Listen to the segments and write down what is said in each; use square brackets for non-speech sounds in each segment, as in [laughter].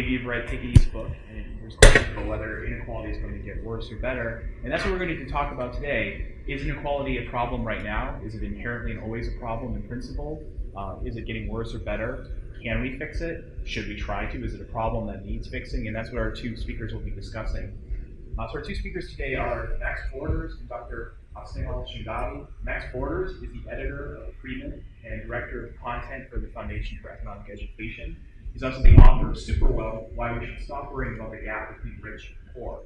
maybe you've read Piketty's book, and there's questions about whether inequality is going to get worse or better. And that's what we're going to talk about today. Is inequality a problem right now? Is it inherently and always a problem in principle? Uh, is it getting worse or better? Can we fix it? Should we try to? Is it a problem that needs fixing? And that's what our two speakers will be discussing. Uh, so our two speakers today are Max Borders and Dr. Snehal Shingavi. Max Borders is the editor of Freeman and director of content for the Foundation for Economic Education. He's also the author of Superwealth, Why We Should Stop Worrying About the Gap Between Rich and Poor.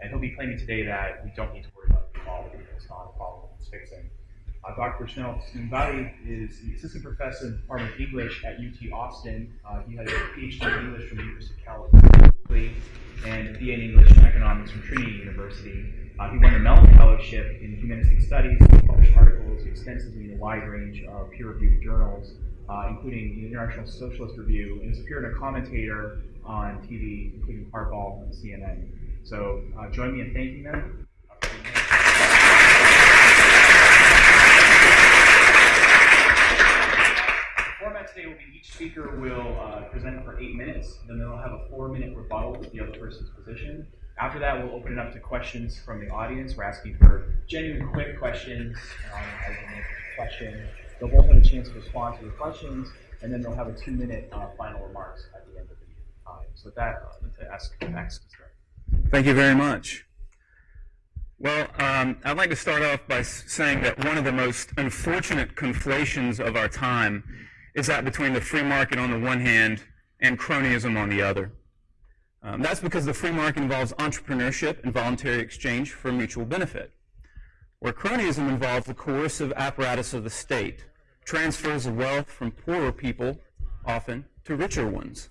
And he'll be claiming today that we don't need to worry about inequality. It's not a problem it's fixing. Uh, Dr. Snehal Shingavi is the assistant professor in the Department of English at UT Austin. Uh, he has a PhD in English from the University of California and a BA in English and Economics from Trinity University. Uh, he won the Mellon Fellowship in Humanistic Studies, published articles extensively in a wide range of peer-reviewed journals, uh, including the International Socialist Review, and has appeared as a commentator on TV, including Hardball and CNN. So uh, join me in thanking them. format today will be each speaker will uh, present for eight minutes, then they'll have a four-minute rebuttal with the other person's position. After that, we'll open it up to questions from the audience. We're asking for genuine, quick questions. Um, question. They'll both have a chance to respond to your questions, and then they'll have a two-minute uh, final remarks at the end of the time. So that, uh, to ask Max to start. Thank you very much. Well, um, I'd like to start off by saying that one of the most unfortunate conflations of our time is that between the free market on the one hand and cronyism on the other. Um, that's because the free market involves entrepreneurship and voluntary exchange for mutual benefit, where cronyism involves the coercive apparatus of the state, transfers of wealth from poorer people, often, to richer ones.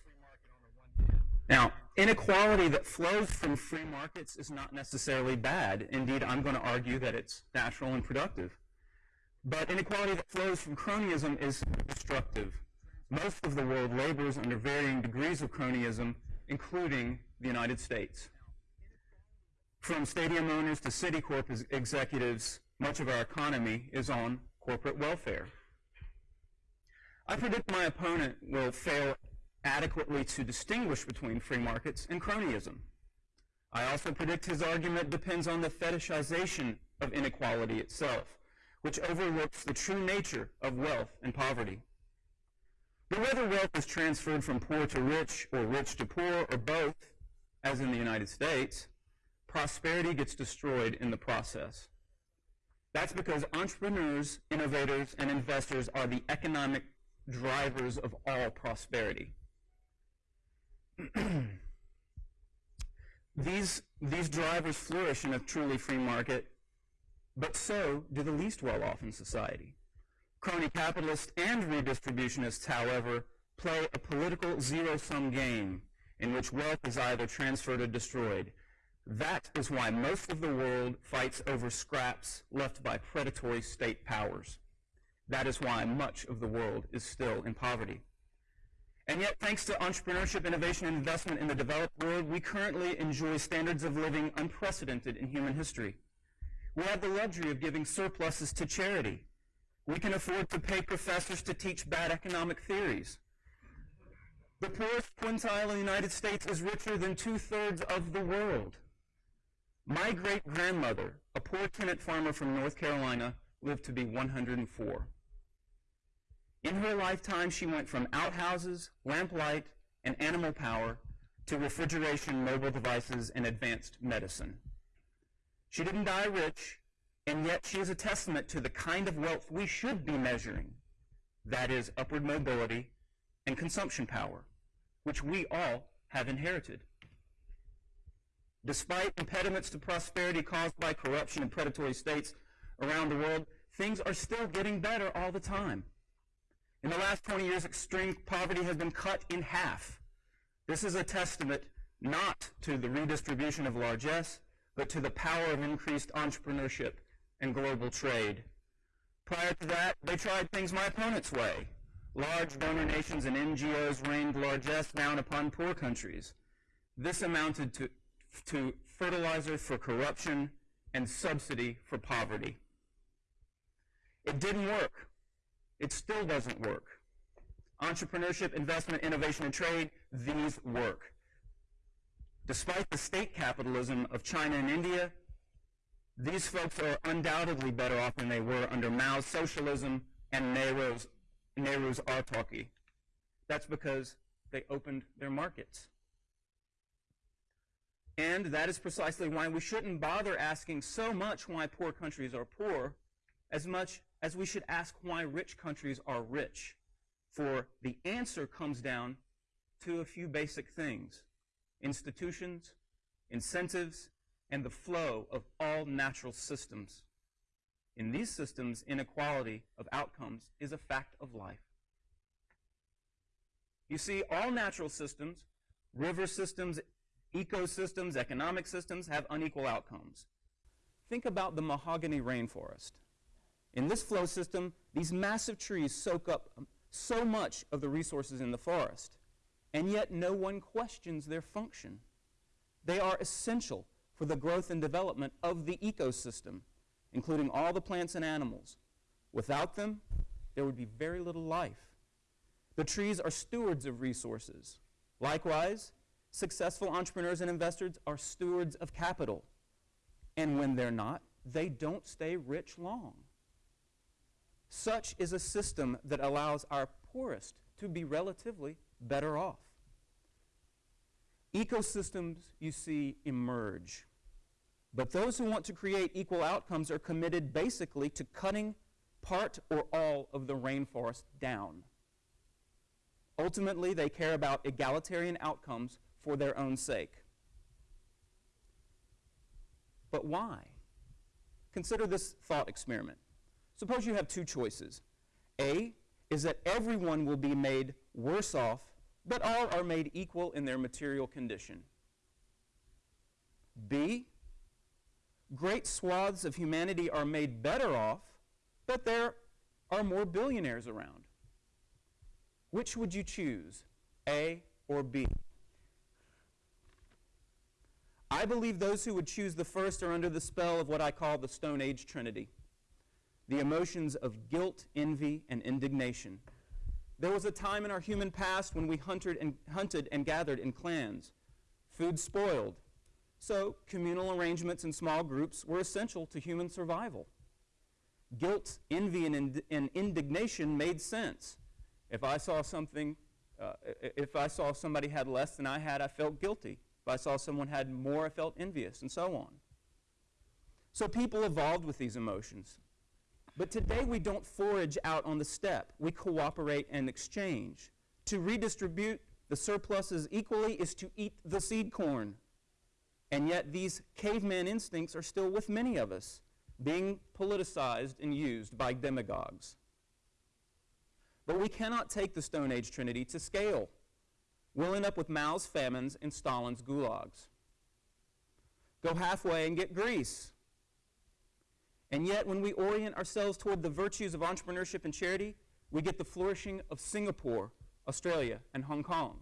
Now, inequality that flows from free markets is not necessarily bad. Indeed, I'm going to argue that it's natural and productive. But inequality that flows from cronyism is destructive. Most of the world labors under varying degrees of cronyism, including the United States. From stadium owners to Citicorp executives, much of our economy is on corporate welfare. I predict my opponent will fail adequately to distinguish between free markets and cronyism. I also predict his argument depends on the fetishization of inequality itself which overlooks the true nature of wealth and poverty. But whether wealth is transferred from poor to rich or rich to poor or both, as in the United States, prosperity gets destroyed in the process. That's because entrepreneurs, innovators, and investors are the economic drivers of all prosperity. [clears throat] these, these drivers flourish in a truly free market but so do the least well-off in society. Crony capitalists and redistributionists, however, play a political zero-sum game in which wealth is either transferred or destroyed. That is why most of the world fights over scraps left by predatory state powers. That is why much of the world is still in poverty. And yet, thanks to entrepreneurship, innovation, and investment in the developed world, we currently enjoy standards of living unprecedented in human history. We have the luxury of giving surpluses to charity. We can afford to pay professors to teach bad economic theories. The poorest quintile in the United States is richer than two-thirds of the world. My great-grandmother, a poor tenant farmer from North Carolina, lived to be 104. In her lifetime, she went from outhouses, lamplight, and animal power to refrigeration, mobile devices, and advanced medicine. She didn't die rich, and yet she is a testament to the kind of wealth we should be measuring. That is upward mobility and consumption power, which we all have inherited. Despite impediments to prosperity caused by corruption and predatory states around the world, things are still getting better all the time. In the last 20 years, extreme poverty has been cut in half. This is a testament not to the redistribution of largesse, but to the power of increased entrepreneurship and global trade. Prior to that, they tried things my opponent's way. Large donor nations and NGOs rained largesse down upon poor countries. This amounted to, to fertilizer for corruption and subsidy for poverty. It didn't work. It still doesn't work. Entrepreneurship, investment, innovation, and trade, these work. Despite the state capitalism of China and India, these folks are undoubtedly better off than they were under Mao's socialism and Nehru's, Nehru's autarky. That's because they opened their markets. And that is precisely why we shouldn't bother asking so much why poor countries are poor as much as we should ask why rich countries are rich. For the answer comes down to a few basic things. Institutions, incentives, and the flow of all natural systems. In these systems, inequality of outcomes is a fact of life. You see, all natural systems, river systems, ecosystems, economic systems, have unequal outcomes. Think about the mahogany rainforest. In this flow system, these massive trees soak up so much of the resources in the forest, and yet no one questions their function. They are essential for the growth and development of the ecosystem, including all the plants and animals. Without them, there would be very little life. The trees are stewards of resources. Likewise, successful entrepreneurs and investors are stewards of capital. And when they're not, they don't stay rich long. Such is a system that allows our poorest to be relatively better off. Ecosystems, you see, emerge. But those who want to create equal outcomes are committed basically to cutting part or all of the rainforest down. Ultimately, they care about egalitarian outcomes for their own sake. But why? Consider this thought experiment. Suppose you have two choices. A is that everyone will be made worse off but all are made equal in their material condition. B, great swaths of humanity are made better off, but there are more billionaires around. Which would you choose, A or B? I believe those who would choose the first are under the spell of what I call the Stone Age Trinity the emotions of guilt, envy, and indignation. There was a time in our human past when we hunted and, hunted and gathered in clans. Food spoiled. So communal arrangements in small groups were essential to human survival. Guilt, envy, and, ind and indignation made sense. If I saw something, uh, if I saw somebody had less than I had, I felt guilty. If I saw someone had more, I felt envious, and so on. So people evolved with these emotions. But today we don't forage out on the steppe. We cooperate and exchange. To redistribute the surpluses equally is to eat the seed corn. And yet these caveman instincts are still with many of us, being politicized and used by demagogues. But we cannot take the Stone Age Trinity to scale. We'll end up with Mao's famines and Stalin's gulags. Go halfway and get Greece. And yet, when we orient ourselves toward the virtues of entrepreneurship and charity, we get the flourishing of Singapore, Australia, and Hong Kong.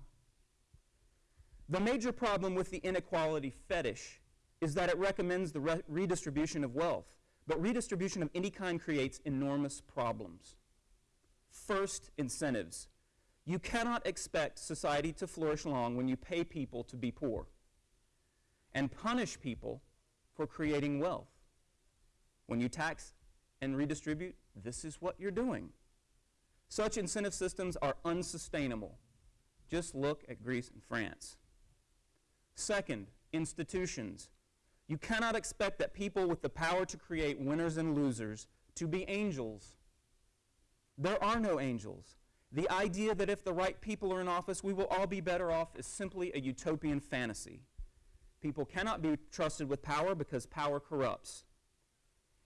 The major problem with the inequality fetish is that it recommends the re redistribution of wealth, but redistribution of any kind creates enormous problems. First, incentives. You cannot expect society to flourish long when you pay people to be poor and punish people for creating wealth. When you tax and redistribute, this is what you're doing. Such incentive systems are unsustainable. Just look at Greece and France. Second, institutions. You cannot expect that people with the power to create winners and losers to be angels. There are no angels. The idea that if the right people are in office, we will all be better off is simply a utopian fantasy. People cannot be trusted with power because power corrupts.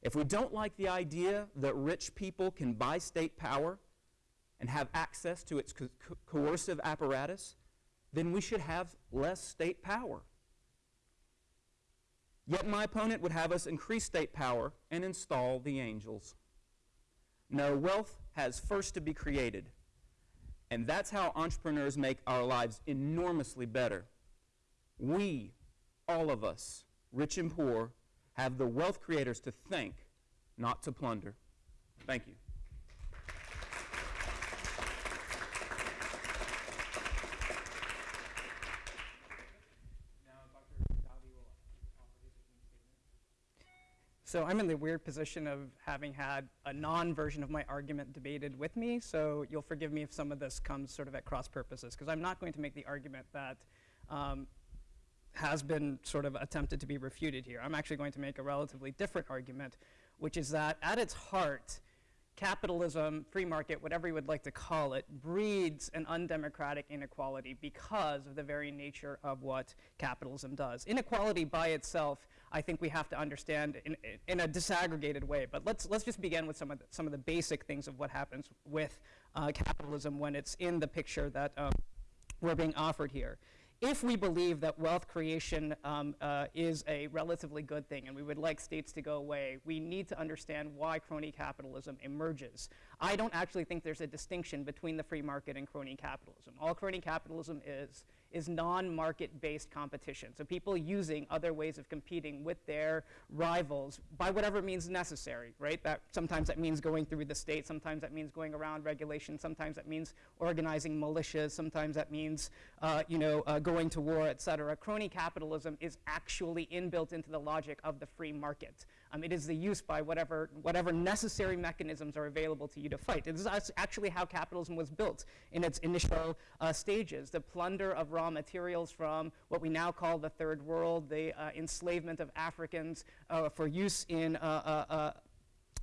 If we don't like the idea that rich people can buy state power and have access to its co coercive apparatus, then we should have less state power. Yet my opponent would have us increase state power and install the angels. No, wealth has first to be created. And that's how entrepreneurs make our lives enormously better. We, all of us, rich and poor, have the wealth creators to thank, not to plunder. Thank you. So I'm in the weird position of having had a non-version of my argument debated with me, so you'll forgive me if some of this comes sort of at cross purposes, because I'm not going to make the argument that um, has been sort of attempted to be refuted here. I'm actually going to make a relatively different argument, which is that at its heart, capitalism, free market, whatever you would like to call it, breeds an undemocratic inequality because of the very nature of what capitalism does. Inequality by itself, I think we have to understand in, in a disaggregated way, but let's, let's just begin with some of the, some of the basic things of what happens with uh, capitalism when it's in the picture that um, we're being offered here if we believe that wealth creation um, uh, is a relatively good thing and we would like states to go away, we need to understand why crony capitalism emerges. I don't actually think there's a distinction between the free market and crony capitalism. All crony capitalism is is non-market-based competition. So people using other ways of competing with their rivals by whatever means necessary, right? That sometimes that means going through the state, sometimes that means going around regulation, sometimes that means organizing militias, sometimes that means, uh, you know, uh, going to war, et cetera. Crony capitalism is actually inbuilt into the logic of the free market. Um, it is the use by whatever, whatever necessary mechanisms are available to you to fight. This is actually how capitalism was built in its initial uh, stages. The plunder of raw materials from what we now call the third world, the uh, enslavement of Africans uh, for use in uh, uh, uh,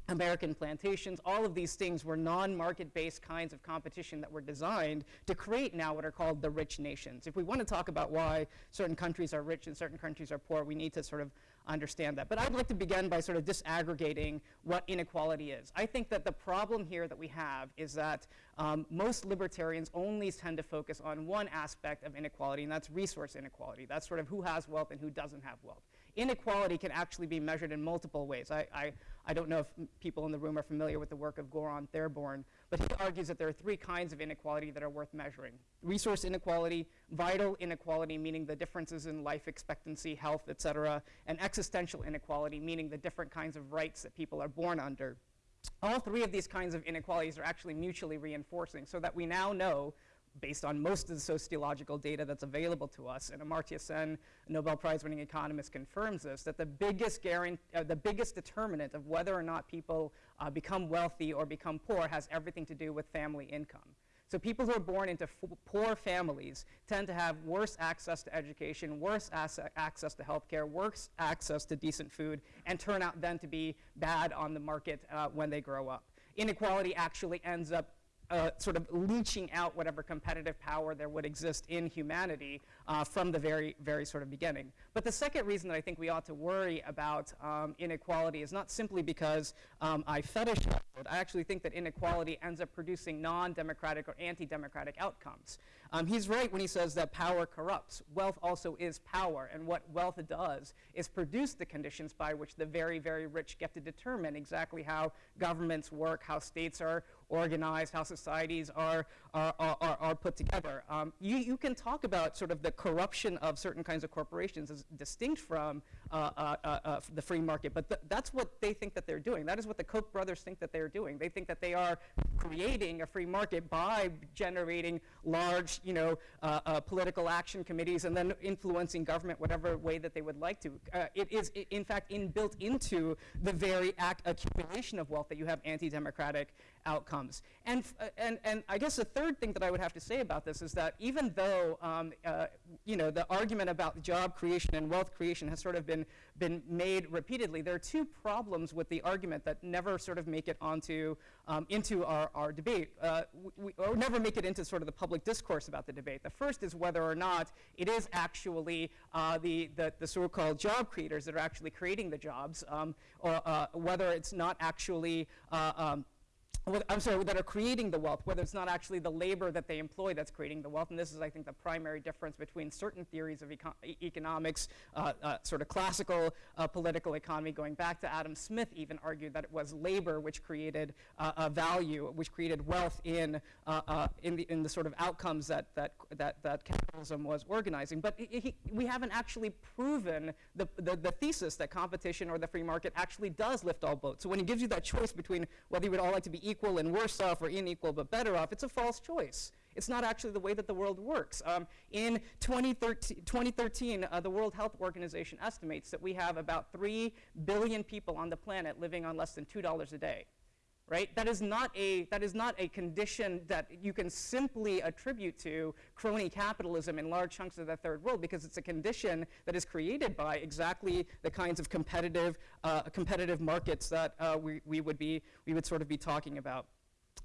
American plantations, all of these things were non-market-based kinds of competition that were designed to create now what are called the rich nations. If we want to talk about why certain countries are rich and certain countries are poor, we need to sort of understand that. But I'd like to begin by sort of disaggregating what inequality is. I think that the problem here that we have is that um, most libertarians only tend to focus on one aspect of inequality, and that's resource inequality. That's sort of who has wealth and who doesn't have wealth inequality can actually be measured in multiple ways. I, I, I don't know if people in the room are familiar with the work of Goran Therborn, but he argues that there are three kinds of inequality that are worth measuring. Resource inequality, vital inequality, meaning the differences in life expectancy, health, et cetera, and existential inequality, meaning the different kinds of rights that people are born under. All three of these kinds of inequalities are actually mutually reinforcing so that we now know based on most of the sociological data that's available to us, and Amartya Sen, Nobel Prize winning economist, confirms this, that the biggest, uh, the biggest determinant of whether or not people uh, become wealthy or become poor has everything to do with family income. So people who are born into poor families tend to have worse access to education, worse access to healthcare, worse access to decent food, and turn out then to be bad on the market uh, when they grow up. Inequality actually ends up uh, sort of leeching out whatever competitive power there would exist in humanity uh, from the very, very sort of beginning. But the second reason that I think we ought to worry about um, inequality is not simply because um, I fetishize it. I actually think that inequality ends up producing non-democratic or anti-democratic outcomes. Um, he's right when he says that power corrupts. Wealth also is power, and what wealth does is produce the conditions by which the very, very rich get to determine exactly how governments work, how states are organized, how societies are, are, are, are put together. Um, you, you can talk about sort of the corruption of certain kinds of corporations is distinct from the free market, but th that's what they think that they're doing. That is what the Koch brothers think that they're doing. They think that they are creating a free market by generating large, you know, uh, uh, political action committees and then influencing government whatever way that they would like to. it is, in fact, inbuilt into the very act accumulation of wealth that you have anti-democratic outcomes. And, uh, and, and I guess the third thing that I would have to say about this is that even though um, uh, you know, the argument about job creation and wealth creation has sort of been, been made repeatedly, there are two problems with the argument that never sort of make it onto, um, into our, our debate, uh, we, or never make it into sort of the public discourse about the debate. The first is whether or not it is actually uh, the, the, the so-called job creators that are actually creating the jobs, um, or uh, whether it's not actually uh, um, I'm sorry, that are creating the wealth, whether it's not actually the labor that they employ that's creating the wealth. And this is, I think, the primary difference between certain theories of econ economics, uh, uh, sort of classical uh, political economy, going back to Adam Smith even argued that it was labor which created uh, value, which created wealth in, uh, uh, in, the, in the sort of outcomes that, that, that, that capitalism was organizing. But he, we haven't actually proven the, the, the thesis that competition or the free market actually does lift all boats. So when he gives you that choice between whether you would all like to be equal and worse off or unequal but better off, it's a false choice. It's not actually the way that the world works. Um, in 2013, 2013 uh, the World Health Organization estimates that we have about 3 billion people on the planet living on less than $2 a day right? That is not a that is not a condition that you can simply attribute to crony capitalism in large chunks of the third world because it's a condition that is created by exactly the kinds of competitive uh, competitive markets that uh, we, we would be we would sort of be talking about.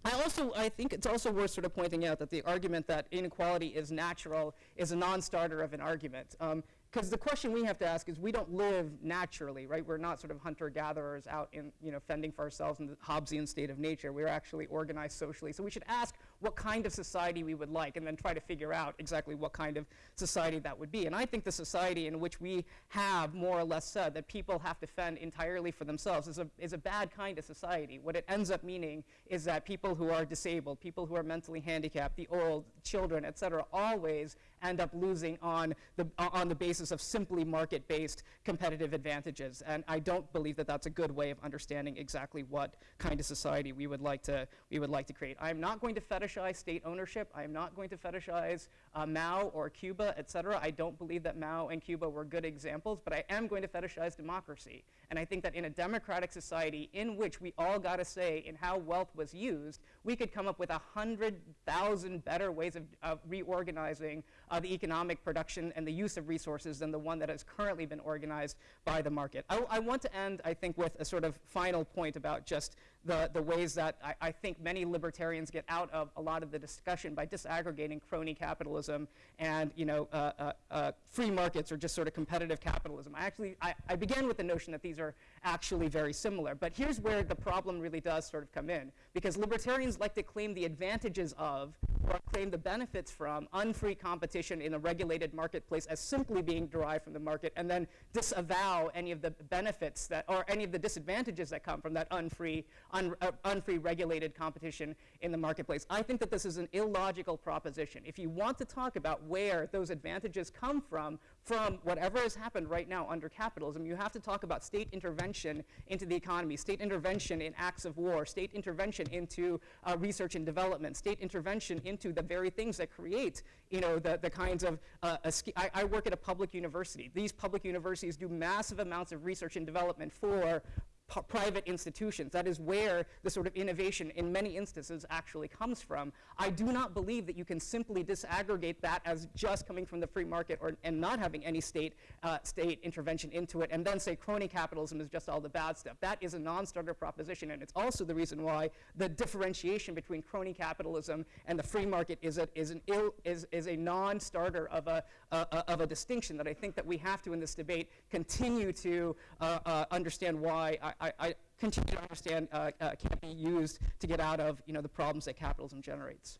I also, I think it's also worth sort of pointing out that the argument that inequality is natural is a non-starter of an argument. Um, because the question we have to ask is we don't live naturally, right? We're not sort of hunter-gatherers out in, you know, fending for ourselves in the Hobbesian state of nature. We're actually organized socially. So we should ask what kind of society we would like and then try to figure out exactly what kind of society that would be. And I think the society in which we have more or less said that people have to fend entirely for themselves is a, is a bad kind of society. What it ends up meaning is that people who are disabled, people who are mentally handicapped, the old, children, et cetera, always end up losing on the, on the basis of simply market-based competitive advantages. And I don't believe that that's a good way of understanding exactly what kind of society we would like to, we would like to create. I'm not going to fetishize state ownership. I'm not going to fetishize uh, Mao or Cuba, et cetera. I don't believe that Mao and Cuba were good examples, but I am going to fetishize democracy. And I think that in a democratic society in which we all got a say in how wealth was used, we could come up with 100,000 better ways of, of reorganizing uh, the economic production and the use of resources than the one that has currently been organized by the market. I, I want to end, I think, with a sort of final point about just the, the ways that I, I, think many libertarians get out of a lot of the discussion by disaggregating crony capitalism and you know, uh, uh, uh, free markets or just sort of competitive capitalism. I actually, I, I began with the notion that these are actually very similar. But here's where the problem really does sort of come in. Because libertarians like to claim the advantages of or claim the benefits from unfree competition in a regulated marketplace as simply being derived from the market and then disavow any of the benefits that, or any of the disadvantages that come from that unfree, un, uh, unfree regulated competition in the marketplace. I think that this is an illogical proposition. If you want to talk about where those advantages come from, from whatever has happened right now under capitalism, you have to talk about state intervention into the economy, state intervention in acts of war, state intervention into uh, research and development, state intervention into the very things that create, you know, the, the kinds of, uh, I, I work at a public university. These public universities do massive amounts of research and development for private institutions. That is where the sort of innovation in many instances actually comes from. I do not believe that you can simply disaggregate that as just coming from the free market or, and not having any state, uh, state intervention into it and then say crony capitalism is just all the bad stuff. That is a non-starter proposition and it's also the reason why the differentiation between crony capitalism and the free market is a, is an Ill, is, is a non-starter of a, uh, of a distinction that I think that we have to in this debate continue to uh, uh understand why I, I, I continue to understand uh, uh, can't be used to get out of you know, the problems that capitalism generates.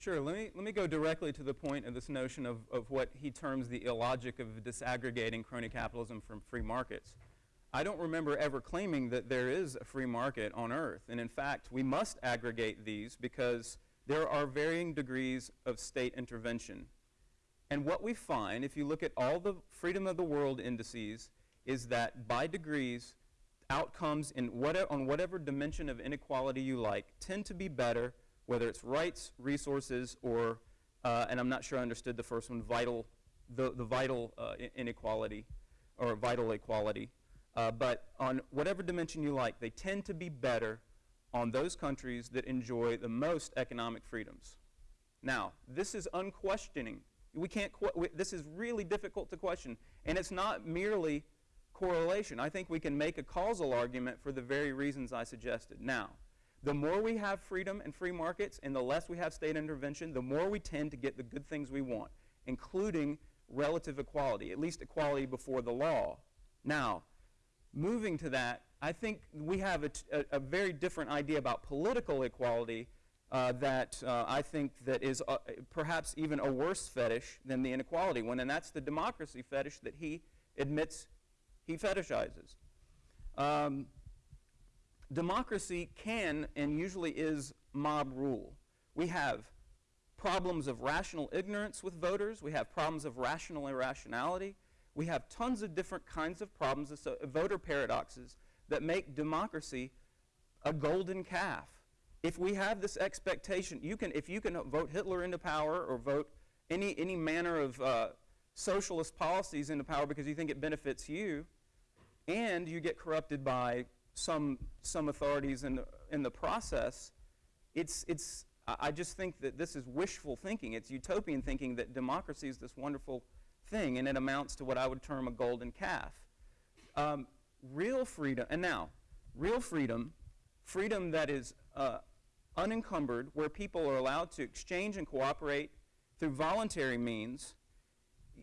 Sure. Let me, let me go directly to the point of this notion of, of what he terms the illogic of disaggregating crony capitalism from free markets. I don't remember ever claiming that there is a free market on earth. And in fact, we must aggregate these because there are varying degrees of state intervention. And what we find, if you look at all the freedom of the world indices, is that by degrees, outcomes in whatever, on whatever dimension of inequality you like tend to be better, whether it's rights, resources, or, uh, and I'm not sure I understood the first one, vital, the, the vital uh, inequality or vital equality. Uh, but on whatever dimension you like, they tend to be better on those countries that enjoy the most economic freedoms. Now, this is unquestioning. We can't, we, this is really difficult to question. And it's not merely correlation. I think we can make a causal argument for the very reasons I suggested. Now, the more we have freedom and free markets and the less we have state intervention, the more we tend to get the good things we want, including relative equality, at least equality before the law. Now, moving to that, I think we have a, very different idea about political equality uh, that uh, I think that is uh, perhaps even a worse fetish than the inequality one, and that's the democracy fetish that he admits he fetishizes. Um, democracy can and usually is mob rule. We have problems of rational ignorance with voters. We have problems of rational irrationality. We have tons of different kinds of problems, voter paradoxes, that make democracy a golden calf. If we have this expectation, you can, if you can vote Hitler into power or vote any, any manner of uh, socialist policies into power because you think it benefits you, and you get corrupted by some, some authorities in the, in the process, it's, it's, I just think that this is wishful thinking. It's utopian thinking that democracy is this wonderful thing, and it amounts to what I would term a golden calf. Um, real freedom, and now, real freedom, freedom that is uh, unencumbered, where people are allowed to exchange and cooperate through voluntary means,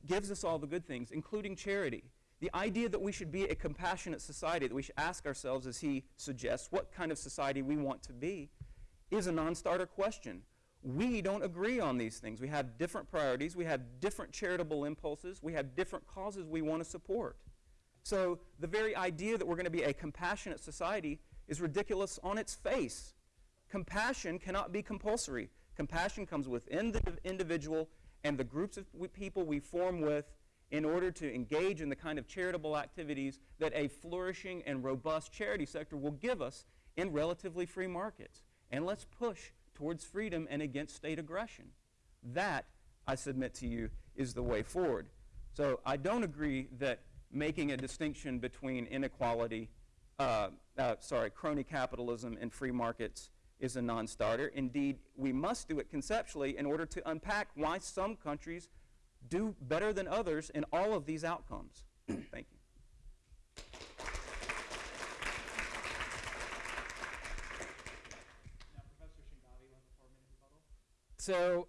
gives us all the good things, including charity. The idea that we should be a compassionate society, that we should ask ourselves, as he suggests, what kind of society we want to be, is a non starter question. We don't agree on these things. We have different priorities, we have different charitable impulses, we have different causes we want to support. So the very idea that we're going to be a compassionate society is ridiculous on its face. Compassion cannot be compulsory. Compassion comes within the individual and the groups of people we form with in order to engage in the kind of charitable activities that a flourishing and robust charity sector will give us in relatively free markets. And let's push towards freedom and against state aggression. That, I submit to you, is the way forward. So I don't agree that making a distinction between inequality, uh, uh, sorry, crony capitalism and free markets is a non starter. Indeed, we must do it conceptually in order to unpack why some countries do better than others in all of these outcomes. Thank you. So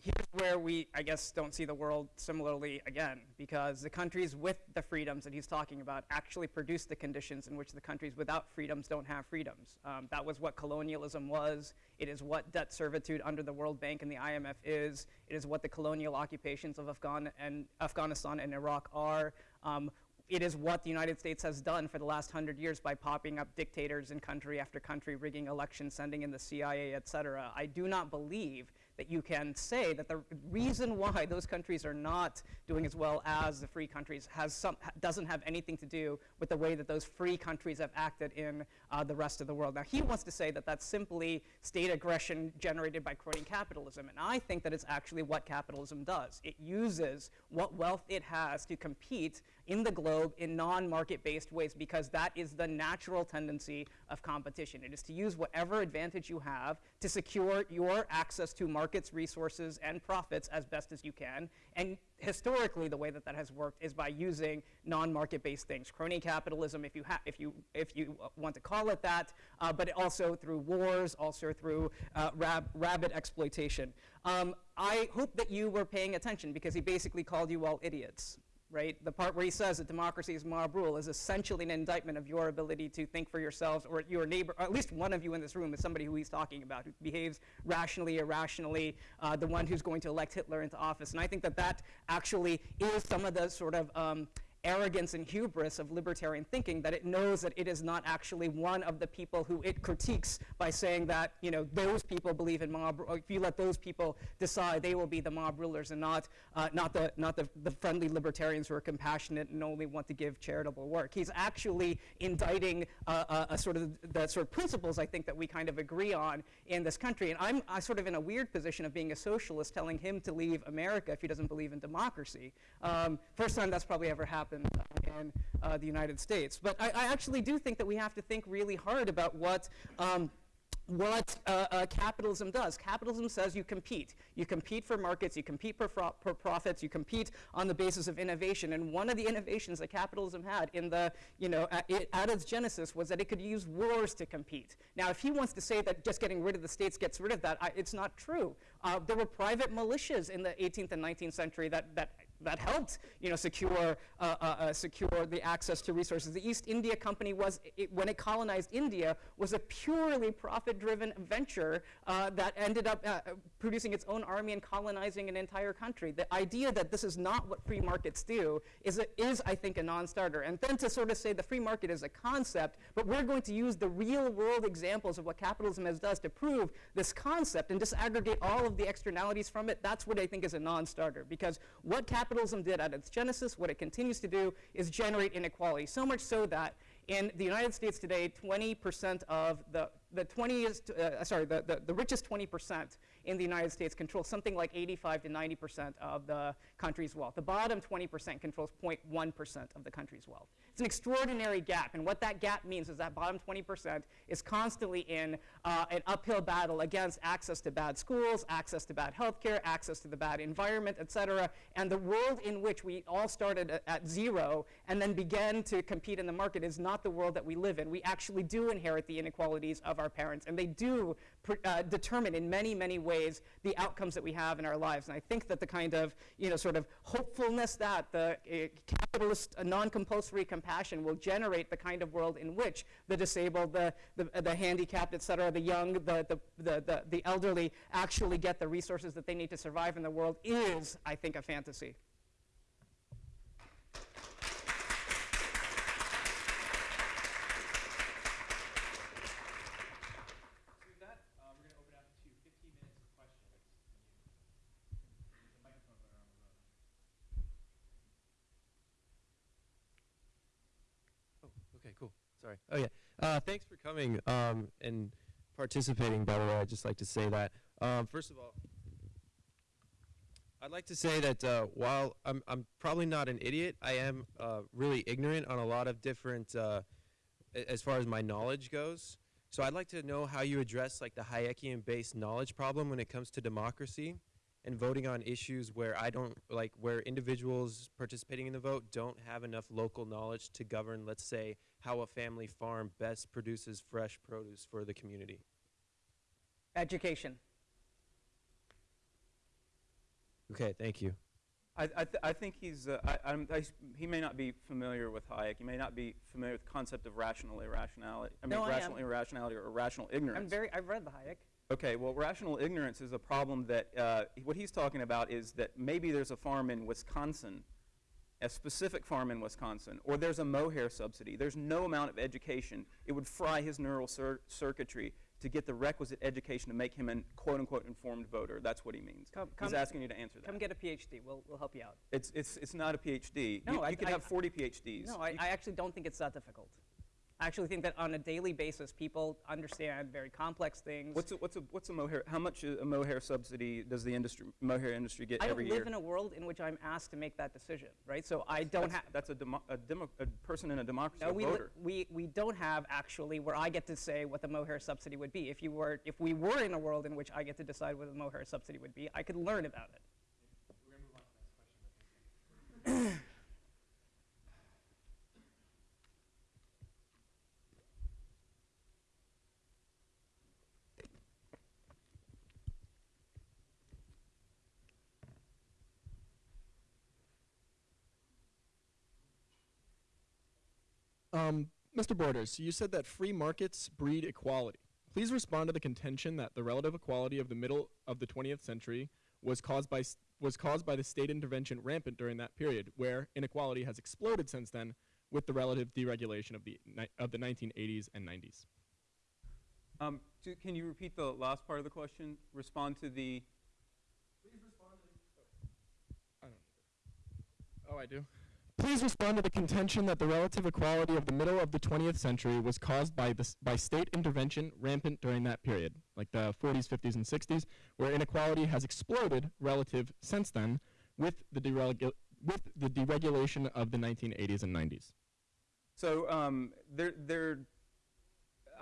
here's where we, I guess, don't see the world similarly again, because the countries with the freedoms that he's talking about actually produce the conditions in which the countries without freedoms don't have freedoms. Um, that was what colonialism was. It is what debt servitude under the World Bank and the IMF is. It is what the colonial occupations of Afghan and Afghanistan and Iraq are. Um, it is what the United States has done for the last hundred years by popping up dictators in country after country, rigging elections, sending in the CIA, et cetera. I do not believe that you can say that the reason why those countries are not doing as well as the free countries has some, doesn't have anything to do with the way that those free countries have acted in uh, the rest of the world. Now, he wants to say that that's simply state aggression generated by crony capitalism, and I think that it's actually what capitalism does. It uses what wealth it has to compete in the globe in non-market-based ways because that is the natural tendency of competition. It is to use whatever advantage you have to secure your access to markets, resources, and profits as best as you can. And historically, the way that that has worked is by using non-market-based things, crony capitalism, if you, if you, if you want to call it that, uh, but also through wars, also through uh, rab rabid exploitation. Um, I hope that you were paying attention because he basically called you all idiots right? The part where he says that democracy is mob rule is essentially an indictment of your ability to think for yourselves or your neighbor, or at least one of you in this room is somebody who he's talking about, who behaves rationally, irrationally, uh, the one who's going to elect Hitler into office. And I think that that actually is some of the sort of um, arrogance and hubris of libertarian thinking that it knows that it is not actually one of the people who it critiques by saying that you know those people believe in mob. if you let those people decide, they will be the mob rulers and not uh, not the not the, the friendly libertarians who are compassionate and only want to give charitable work. He's actually indicting uh, a, uh, a, sort of the sort of principles I think that we kind of agree on in this country. And I'm sort of in a weird position of being a socialist, telling him to leave America if he doesn't believe in democracy. Um, first time that's probably ever happened happened in uh, the United States. But I, I, actually do think that we have to think really hard about what um, what uh, uh, capitalism does. Capitalism says you compete. You compete for markets, you compete for, for, profits, you compete on the basis of innovation. And one of the innovations that capitalism had in the, you know, at, it, at its genesis was that it could use wars to compete. Now, if he wants to say that just getting rid of the states gets rid of that, I, it's not true. Uh, there were private militias in the 18th and 19th century that, that that helped, you know, secure, uh, uh, uh, secure the access to resources. The East India Company was, it, when it colonized India, was a purely profit-driven venture uh, that ended up uh, producing its own army and colonizing an entire country. The idea that this is not what free markets do is, a, is I think, a non-starter. And then to sort of say the free market is a concept, but we're going to use the real-world examples of what capitalism has does to prove this concept and disaggregate all of the externalities from it, that's what I think is a non-starter. Because what capitalism did at its genesis, what it continues to do, is generate inequality. So much so that in the United States today, 20% of the the 20th, uh, sorry, the, the, the richest 20% in the United States control something like 85 to 90% of the country's wealth. The bottom 20% controls 0.1% of the country's wealth. It's an extraordinary gap, and what that gap means is that bottom 20% is constantly in uh, an uphill battle against access to bad schools, access to bad healthcare, access to the bad environment, et cetera, and the world in which we all started at, at zero and then began to compete in the market is not the world that we live in. We actually do inherit the inequalities of our parents, and they do uh, determine in many, many ways the outcomes that we have in our lives. And I think that the kind of, you know, sort of hopefulness that the uh, capitalist uh, non-compulsory compassion will generate the kind of world in which the disabled, the, the, the handicapped, et cetera, the young, the, the, the, the, the elderly actually get the resources that they need to survive in the world is, I think, a fantasy. Sorry. Oh yeah. Uh, thanks for coming um, and participating. By the way, I'd just like to say that. Um, first of all, I'd like to say that uh, while I'm, I'm probably not an idiot, I am uh, really ignorant on a lot of different, uh, as far as my knowledge goes. So I'd like to know how you address like the Hayekian-based knowledge problem when it comes to democracy and voting on issues where I don't like where individuals participating in the vote don't have enough local knowledge to govern, let's say, how a family farm best produces fresh produce for the community. Education. Okay, thank you. I, I, th I think he's, uh, I, I, he may not be familiar with Hayek. He may not be familiar with the concept of rational irrationality. I mean, no, rational I irrationality or rational ignorance. I'm very, I've read the Hayek. Okay, well, rational ignorance is a problem that, uh, what he's talking about is that maybe there's a farm in Wisconsin, a specific farm in Wisconsin, or there's a mohair subsidy. There's no amount of education. It would fry his neural cir circuitry to get the requisite education to make him an quote-unquote informed voter. That's what he means. Come, He's come, asking you to answer that. Come get a PhD. We'll, we'll help you out. It's, it's, it's not a PhD. No, you, I, you could I, have 40 PhDs. No, I, I actually don't think it's that difficult. I actually think that on a daily basis, people understand very complex things. What's a, what's a, what's a mohair, how much a mohair subsidy does the industry, mohair industry get I every don't live in a world in which I'm asked to make that decision, right? So I don't have. That's a, demo, a, demo, a person in a democracy, no, a we, voter. we, we don't have actually where I get to say what the mohair subsidy would be. If you were, if we were in a world in which I get to decide what the mohair subsidy would be, I could learn about it. [clears throat] We're going to move on to the next question. Um, Mr. Borders, you said that free markets breed equality. Please respond to the contention that the relative equality of the middle of the 20th century was caused by was caused by the state intervention rampant during that period, where inequality has exploded since then with the relative deregulation of the of the 1980s and 90s. Um, can you repeat the last part of the question? Respond to the. Please respond to the. Oh, I don't. Oh, I do. Please respond to the contention that the relative equality of the middle of the 20th century was caused by, by state intervention rampant during that period, like the 40s, 50s, and 60s, where inequality has exploded relative since then with the, with the deregulation of the 1980s and 90s. So um, there, there,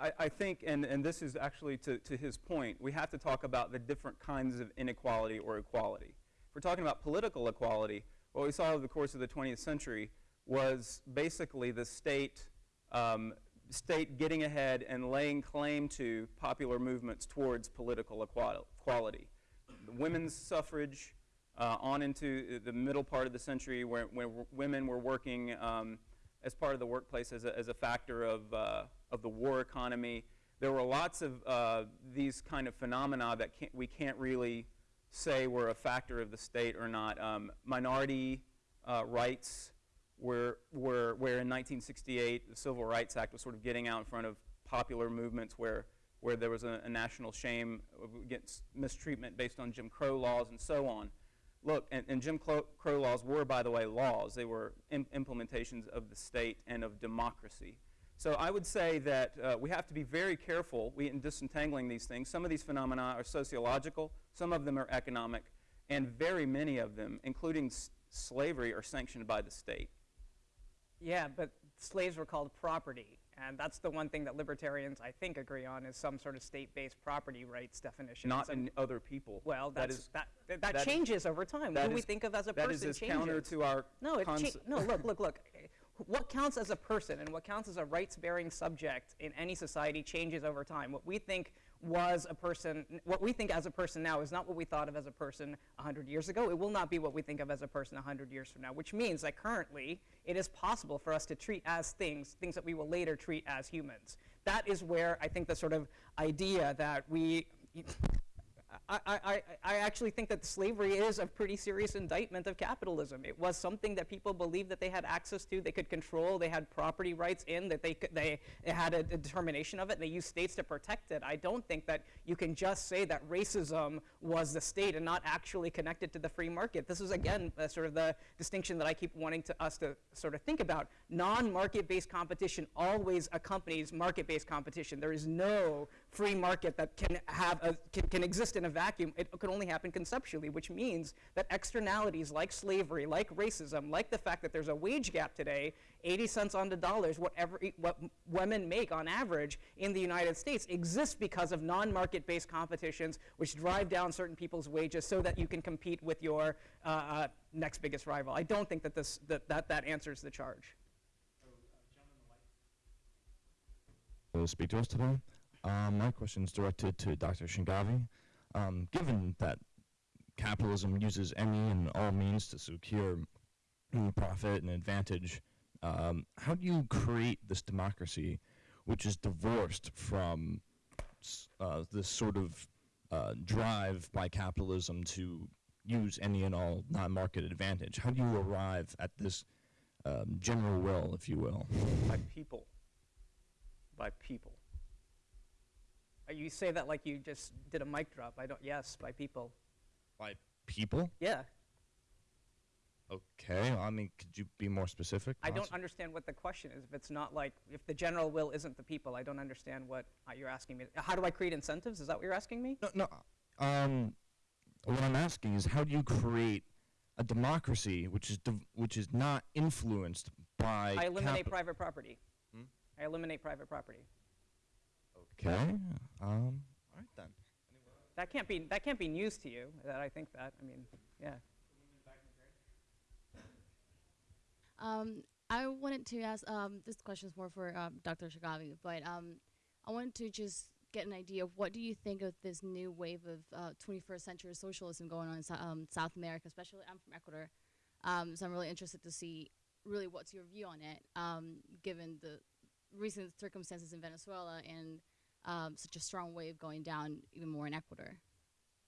I, I, think, and, and this is actually to, to his point, we have to talk about the different kinds of inequality or equality. If we're talking about political equality, what we saw over the course of the 20th century was basically the state, um, state getting ahead and laying claim to popular movements towards political equality. Women's suffrage, uh, on into the middle part of the century where, where women were working um, as part of the workplace as a, as a factor of, uh, of the war economy. There were lots of uh, these kind of phenomena that can't, we can't really say were a factor of the state or not. Um, minority uh, rights were, were, where in 1968 the Civil Rights Act was sort of getting out in front of popular movements where, where there was a, a national shame against mistreatment based on Jim Crow laws and so on. Look, and, and Jim Crow laws were, by the way, laws. They were im- implementations of the state and of democracy. So I would say that uh, we have to be very careful we, in disentangling these things. Some of these phenomena are sociological, some of them are economic, and very many of them, including s- slavery, are sanctioned by the state. Yeah, but slaves were called property. And that's the one thing that libertarians, I think, agree on is some sort of state-based property rights definition. Not in other people. well, That is- that, that, that that is- changes over time. What do we think of as a that person is as changes. counter to our No, it no. Look, look, look. What counts as a person and what counts as a rights-bearing subject in any society changes over time. What we think was a person, what we think as a person now is not what we thought of as a person 100 years ago. It will not be what we think of as a person 100 years from now. Which means that currently it is possible for us to treat as things things that we will later treat as humans. That is where I think the sort of idea that we I, I, actually think that slavery is a pretty serious indictment of capitalism. It was something that people believed that they had access to, they could control, they had property rights in, that they, could, they, they had a, a determination of it, and they used states to protect it. I don't think that you can just say that racism was the state and not actually connected to the free market. This is, again, uh, sort of the distinction that I keep wanting to, us to sort of think about. Non-market-based competition always accompanies market-based competition. There is no free market that can have a, can, can exist in a vacuum. It can only happen conceptually, which means that externalities like slavery, like racism, like the fact that there's a wage gap today, 80 cents on the dollars, whatever what women make on average in the United States, exists because of non-market-based competitions, which drive down certain people's wages so that you can compete with your uh, uh, next biggest rival. I don't think that this that that, that answers the charge. will speak to us today. Um, my question is directed to Dr. Shingavi. Um, given that capitalism uses any and all means to secure profit and advantage, um, how do you create this democracy which is divorced from uh, this sort of uh, drive by capitalism to use any and all non-market advantage? How do you arrive at this um, general will, if you will? by people. By people. Uh, You say that like you just did a mic drop. I don't. Yes, by people. By people? Yeah. Okay, I mean, could you be more specific? I don't understand what the question is. If it's not like, if the general will isn't the people, I don't understand what uh, you're asking me. How do I create incentives? Is that what you're asking me? No, no. Um, what I'm asking is, how do you create a democracy which is which is not influenced by? I eliminate private property. Hmm? I eliminate private property. Okay. Um. All right then. That can't be. That can't be news to you. That I think that. I mean, yeah. Um, I wanted to ask, um, this question is more for um, Dr. Shagavi, but um, I wanted to just get an idea of what do you think of this new wave of uh, 21st century socialism going on in Sou- um, South America, especially I'm from Ecuador, um, so I'm really interested to see really what's your view on it, um, given the recent circumstances in Venezuela and um, such a strong wave going down even more in Ecuador.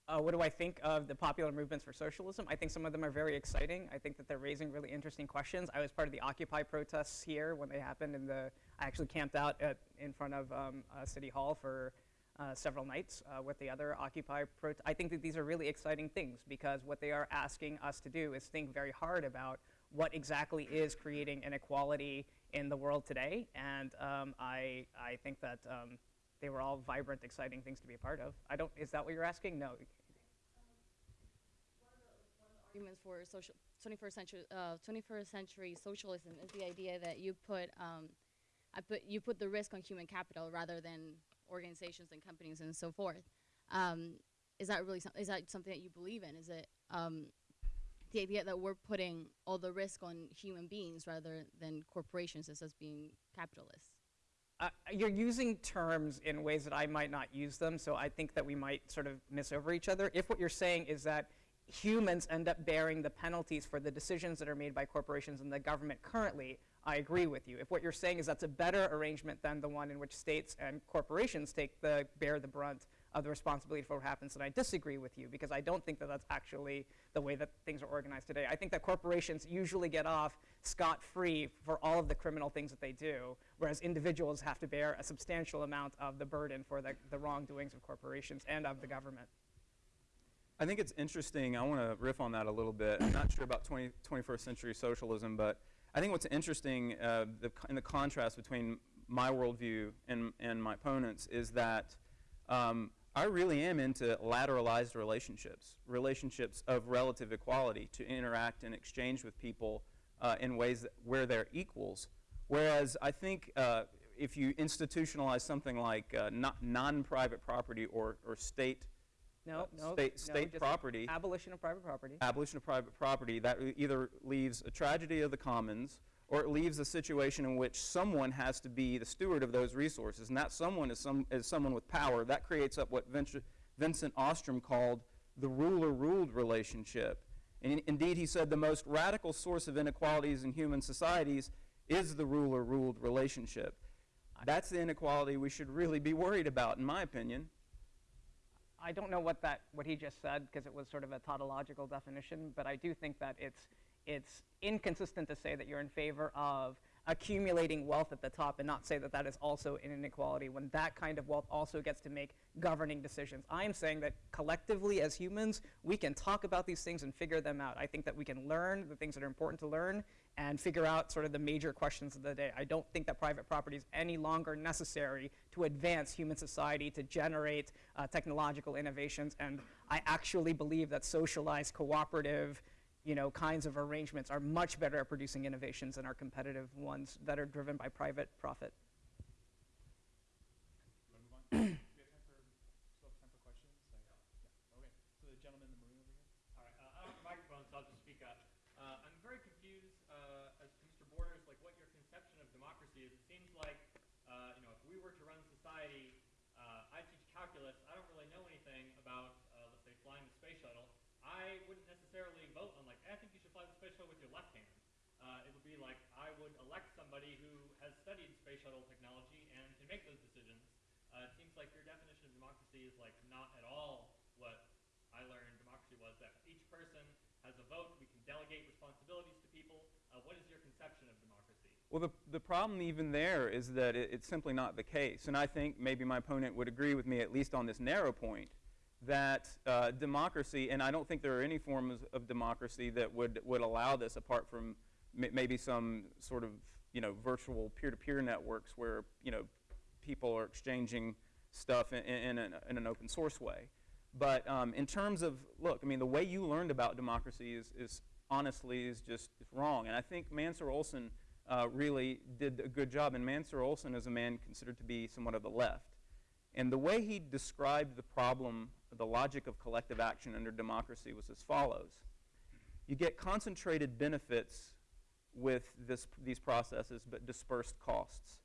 Uh, what do I think of the popular movements for socialism? I think some of them are very exciting. I think that they're raising really interesting questions. I was part of the Occupy protests here when they happened, and the I actually camped out at, in front of um, uh, City Hall for uh, several nights uh, with the other Occupy prot. I think that these are really exciting things because what they are asking us to do is think very hard about what exactly is creating inequality in the world today, and um, I I think that. Um, they were all vibrant, exciting things to be a part of. I don't. Is that what you're asking? No. for social 21st century uh, 21st century socialism is the idea that you put um, I put you put the risk on human capital rather than organizations and companies and so forth. Um, is that really some, is that something that you believe in? Is it um, the idea that we're putting all the risk on human beings rather than corporations as us being capitalists? Uh, you're using terms in ways that I might not use them, so I think that we might sort of miss over each other. If what you're saying is that humans end up bearing the penalties for the decisions that are made by corporations and the government currently, I agree with you. If what you're saying is that's a better arrangement than the one in which states and corporations take the bear the brunt of the responsibility for what happens, and I disagree with you because I don't think that that's actually the way that things are organized today. I think that corporations usually get off scot-free for all of the criminal things that they do, whereas individuals have to bear a substantial amount of the burden for the, the wrongdoings of corporations and of the government. I think it's interesting. I want to riff on that a little bit. I'm not sure about 20, 21st century socialism, but I think what's interesting uh, the, in the contrast between my worldview and, and my opponents is that um, I really am into lateralized relationships, relationships of relative equality to interact and exchange with people uh, in ways that, where they're equals. Whereas I think uh, if you institutionalize something like uh, non-private property or, or state No, uh, no, state, state property, Abolition of private property. abolition of private property, that either leaves a tragedy of the commons or it leaves a situation in which someone has to be the steward of those resources. And that someone is, some, is someone with power. That creates up what Vincent, Vincent Ostrom called the ruler ruled relationship. And in- indeed, he said the most radical source of inequalities in human societies is the ruler ruled relationship. That's the inequality we should really be worried about, in my opinion. I don't know what that what he just said because it was sort of a tautological definition, but I do think that it's it's inconsistent to say that you're in favor of accumulating wealth at the top and not say that that is also an inequality when that kind of wealth also gets to make governing decisions. I am saying that collectively as humans, we can talk about these things and figure them out. I think that we can learn the things that are important to learn and figure out sort of the major questions of the day. I don't think that private property is any longer necessary to advance human society, to generate uh, technological innovations, and I actually believe that socialized, cooperative, you know, kinds of arrangements are much better at producing innovations than our competitive ones that are driven by private profit. You want to move on? we have time for, still have time for questions? Like, yeah. Okay. So the gentleman in the maroon over here. All right, uh, I don't have a microphone, so I'll just speak up. Uh, I'm very confused uh, as to Mr. Borders, like what your conception of democracy is. It seems like, uh, you know, if we were to run society, uh, I teach calculus. I don't really know anything about, uh, let's say, flying the space shuttle. I wouldn't necessarily vote on like, I think you should fly the space shuttle with your left hand. Uh, it would like I would elect somebody who has studied space shuttle technology and can make those decisions. Uh, it seems like your definition of democracy is like not at all what I learned democracy was that each person has a vote. We can delegate responsibilities to people. Uh, what is your conception of democracy? Well, the, the problem even there is that it, it's simply not the case. And I think maybe my opponent would agree with me, at least on this narrow point, that uh, democracy, and I don't think there are any forms of democracy that would, would allow this apart from maybe some sort of, you know, virtual peer-to-peer networks where, you know, people are exchanging stuff in, in, an, in an open source way. But um, in terms of, look, I mean, the way you learned about democracy is, is honestly is just wrong. And I think Mancur Olson uh, really did a good job. And Mancur Olson is a man considered to be somewhat of the left. And the way he described the problem, the logic of collective action under democracy was as follows. You get concentrated benefits with this, these processes, but dispersed costs.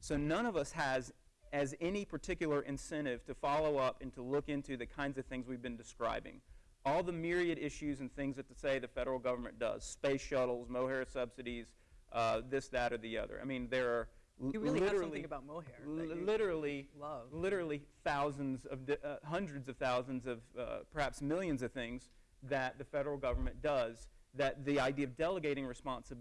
So none of us has as any particular incentive to follow up and to look into the kinds of things we've been describing. All the myriad issues and things that to say the federal government does, space shuttles, mohair subsidies, uh, this, that, or the other. I mean, there are You really have literally, something about mohair that li- you literally, love. literally thousands of, uh, hundreds of thousands of, uh, perhaps millions of things that the federal government does that the idea of delegating responsi-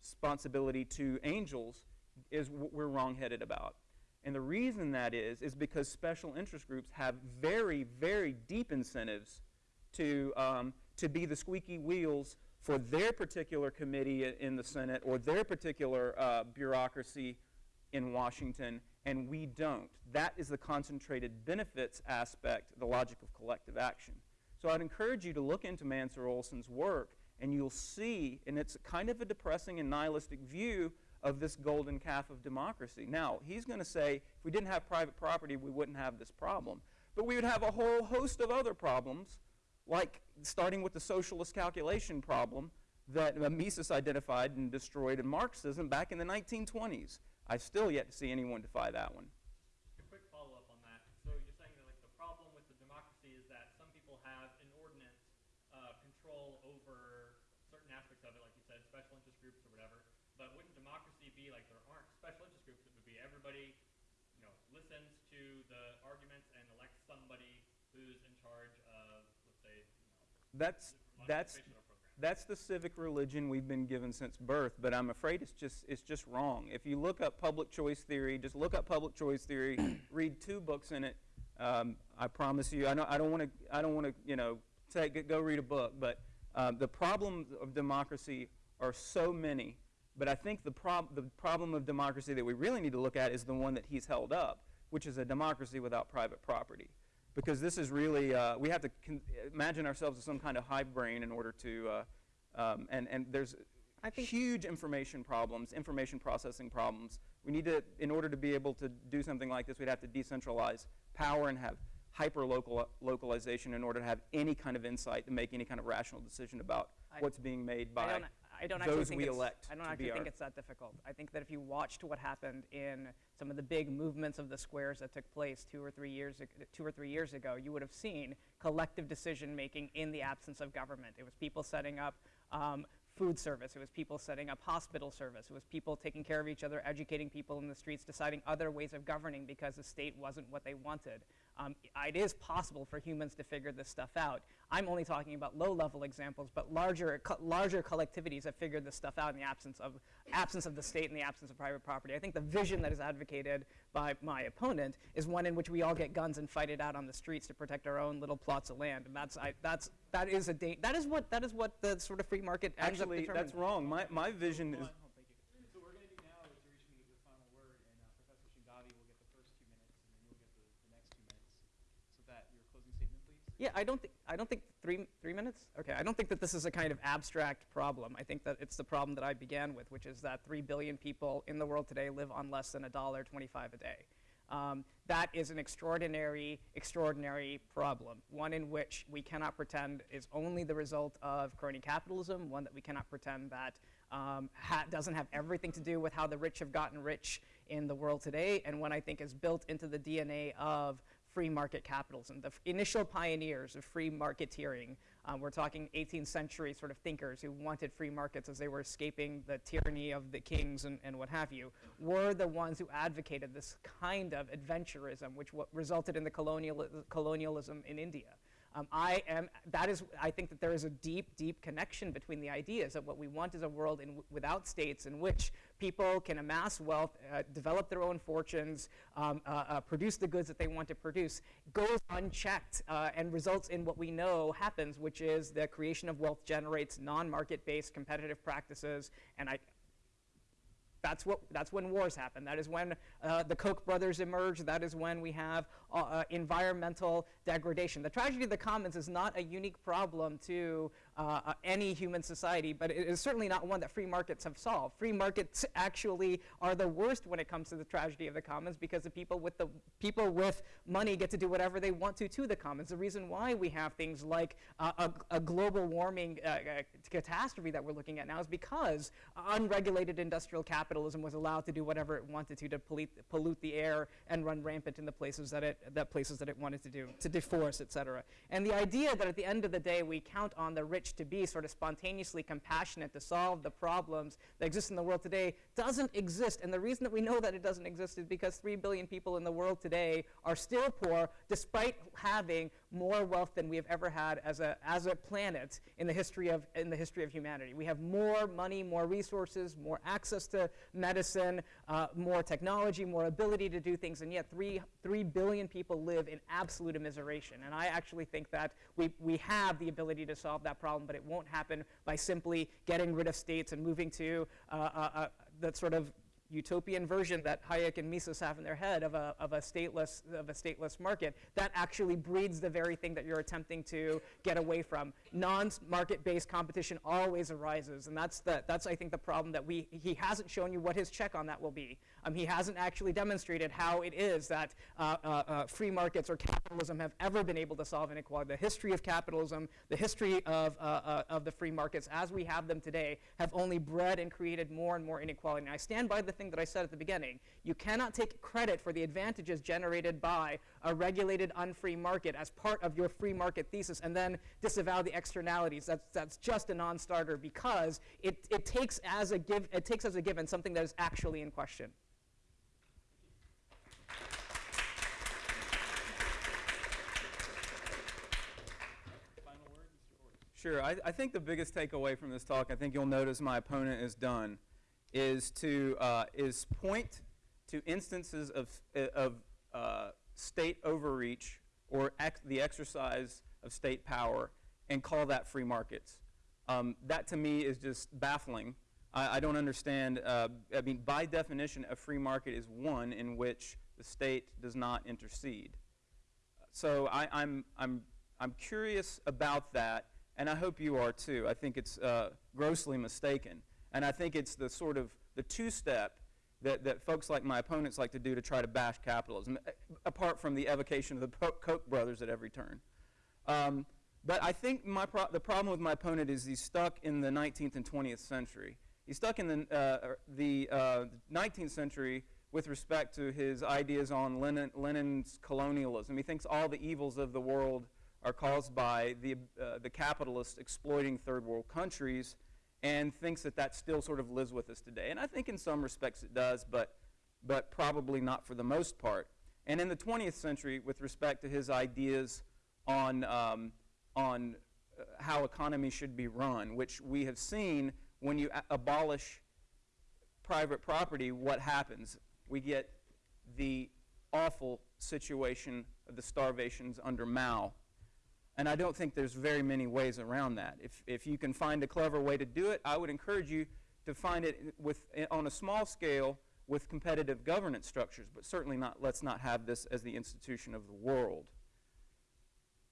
responsibility to angels is what we're wrongheaded about. And the reason that is, is because special interest groups have very, very deep incentives to, um, to be the squeaky wheels for their particular committee in the Senate or their particular uh, bureaucracy in Washington, and we don't. That is the concentrated benefits aspect, the logic of collective action. So I'd encourage you to look into Mancur Olson's work, and you'll see, and it's kind of a depressing and nihilistic view of this golden calf of democracy. Now, he's going to say if we didn't have private property, we wouldn't have this problem. But we would have a whole host of other problems, like starting with the socialist calculation problem that Mises identified and destroyed in Marxism back in the 1920s. I've still yet to see anyone defy that one. Just a quick follow-up on that. So you're saying that like the problem with the democracy is that some people have inordinate uh, control over certain aspects of it, like you said, special interest groups or whatever. But wouldn't democracy be like there aren't special interest groups? It would be everybody, you know, listens to the arguments and elects somebody who's in charge of, let's say, you know, That's, that's, that's the civic religion we've been given since birth, but I'm afraid it's just, it's just wrong. If you look up public choice theory, just look up public choice theory, [clears throat] read two books in it. Um, I promise you, I don't, I don't want to, I don't want to, you know, take, go read a book, but um, the problems of democracy are so many. But I think the, prob- the problem of democracy that we really need to look at is the one that he's held up, which is a democracy without private property. Because this is really, uh, we have to imagine ourselves as some kind of hive brain in order to, uh, um, and, and there's I think- huge information problems, information processing problems. We need to, in order to be able to do something like this, we'd have to decentralize power and have hyper local localization in order to have any kind of insight to make any kind of rational decision about I- what's being made by I don't actually those think we it's, elect I don't actually think our- it's that difficult. I think that if you watched what happened in some of the big movements of the squares that took place two or three years two or three years ago, you would have seen collective decision making in the absence of government. It was people setting up um, food service. It was people setting up hospital service. It was people taking care of each other, educating people in the streets, deciding other ways of governing because the state wasn't what they wanted. Um, it is possible for humans to figure this stuff out. I'm only talking about low-level examples, but larger, co- larger collectivities have figured this stuff out in the absence of, absence of the state and the absence of private property. I think the vision that is advocated by my opponent is one in which we all get guns and fight it out on the streets to protect our own little plots of land. And that's, I, that's, that is a da- that is what that is what the sort of free market Actually, that's wrong. My, my vision is, Hold on, hold on, thank you. So what we're going to do now is you're reaching the final word, and uh, Professor Shingavi will get the first two minutes, and then you'll get the, the next two minutes. So that your closing statement, please. Yeah, I don't think I don't think three three minutes. Okay, I don't think that this is a kind of abstract problem. I think that it's the problem that I began with, which is that three billion people in the world today live on less than a dollar twenty-five a day. Um, that is an extraordinary, extraordinary problem. One in which we cannot pretend is only the result of crony capitalism. One that we cannot pretend that um, ha- doesn't have everything to do with how the rich have gotten rich in the world today, and one I think is built into the DNA of free market capitalism. The initial pioneers of free marketeering, um, we're talking 18th century sort of thinkers who wanted free markets as they were escaping the tyranny of the kings and, and what have you, were the ones who advocated this kind of adventurism, which resulted in the colonial, colonialism in India. Um, I am, that is, I think that there is a deep, deep connection between the ideas that what we want is a world in, without states in which people can amass wealth, uh, develop their own fortunes, um, uh, uh, produce the goods that they want to produce, goes unchecked uh, and results in what we know happens, which is the creation of wealth generates non-market-based competitive practices, and I, that's, what, that's when wars happen. That is when uh, the Koch brothers emerge. That is when we have uh, uh, environmental degradation. The tragedy of the commons is not a unique problem to uh, uh, any human society, but it is certainly not one that free markets have solved. Free markets actually are the worst when it comes to the tragedy of the commons because the people with the people with money get to do whatever they want to to the commons. The reason why we have things like uh, a, a global warming catastrophe that we're looking at now is because unregulated industrial capitalism was allowed to do whatever it wanted to to pollute, pollute the air and run rampant in the places that it that places that it wanted to do to deforest, et cetera. And the idea that at the end of the day we count on the rich to be sort of spontaneously compassionate to solve the problems that exist in the world today doesn't exist. And the reason that we know that it doesn't exist is because three billion people in the world today are still poor, despite having more wealth than we have ever had as a as a planet in the history of in the history of humanity. We have more money, more resources, more access to medicine, uh, more technology, more ability to do things, and yet three three billion people live in absolute immiseration. And I actually think that we we have the ability to solve that problem, but it won't happen by simply getting rid of states and moving to uh, uh, uh, that sort of utopian version that Hayek and Mises have in their head of a, of a stateless of a stateless market that actually breeds the very thing that you're attempting to get away from. Non-market-based competition always arises, and that's the that's I think the problem that we he hasn't shown you what his check on that will be. Um, he hasn't actually demonstrated how it is that uh, uh, uh, free markets or capitalism have ever been able to solve inequality. The history of capitalism, the history of uh, uh, of the free markets as we have them today, have only bred and created more and more inequality. And I stand by the thing that I said at the beginning. You cannot take credit for the advantages generated by a regulated unfree market as part of your free market thesis and then disavow the externalities. That's, that's just a non-starter because it, it, takes as a give, it takes as a given something that is actually in question. Sure. I, I, think the biggest takeaway from this talk, I think you'll notice my opponent is done, is to uh, is point to instances of, of uh, state overreach or ex the exercise of state power and call that free markets. Um, that to me is just baffling. I, I don't understand. Uh, I mean, by definition, a free market is one in which the state does not intercede. So I, I'm, I'm, I'm curious about that, and I hope you are too. I think it's uh, grossly mistaken. And I think it's the sort of the two-step that, that folks like my opponents like to do to try to bash capitalism, apart from the evocation of the Koch brothers at every turn. Um, but I think my pro the problem with my opponent is he's stuck in the 19th and 20th century. He's stuck in the, uh, the uh, 19th century with respect to his ideas on Lenin, Lenin's colonialism. He thinks all the evils of the world are caused by the, uh, the capitalists exploiting third world countries and thinks that that still sort of lives with us today. And I think in some respects it does, but, but probably not for the most part. And in the 20th century, with respect to his ideas on, um, on uh, how economy should be run, which we have seen when you abolish private property, what happens? We get the awful situation of the starvations under Mao and I don't think there's very many ways around that. If, if you can find a clever way to do it, I would encourage you to find it with, on a small scale with competitive governance structures, but certainly not, let's not have this as the institution of the world.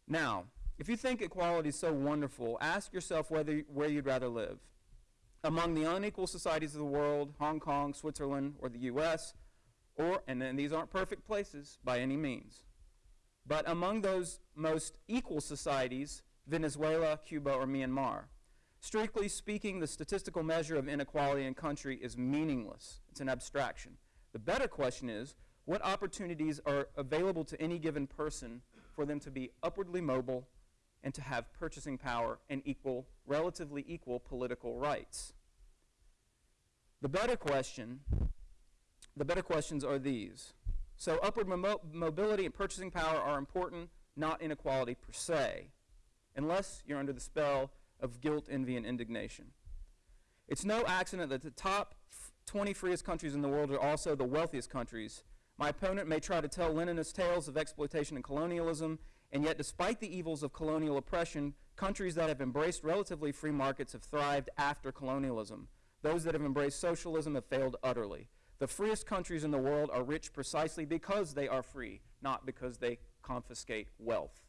Now, if you think equality is so wonderful, ask yourself whether, where you'd rather live. Among the unequal societies of the world, Hong Kong, Switzerland, or the US, or, and then these aren't perfect places by any means, but among those most equal societies, Venezuela, Cuba, or Myanmar. Strictly speaking, the statistical measure of inequality in country is meaningless. It's an abstraction. The better question is, what opportunities are available to any given person for them to be upwardly mobile and to have purchasing power and equal, relatively equal political rights? The better question, the better questions are these. So upward mo mobility and purchasing power are important, not inequality per se, unless you're under the spell of guilt, envy, and indignation. It's no accident that the top 20 freest countries in the world are also the wealthiest countries. My opponent may try to tell Leninist tales of exploitation and colonialism, and yet despite the evils of colonial oppression, countries that have embraced relatively free markets have thrived after colonialism. Those that have embraced socialism have failed utterly. The freest countries in the world are rich precisely because they are free, not because they confiscate wealth.